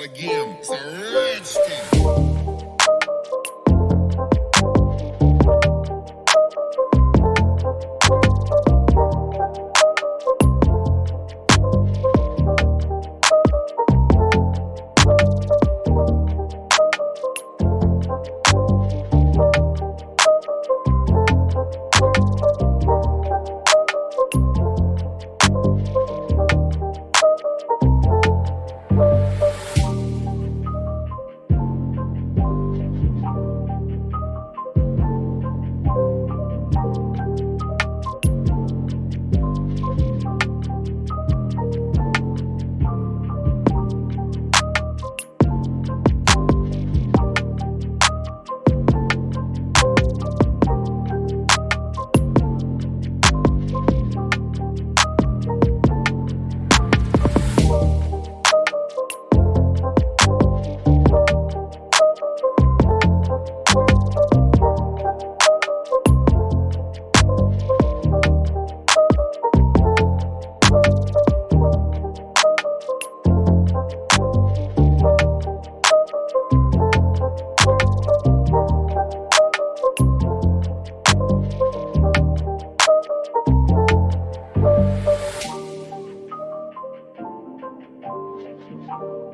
again. It's a. now.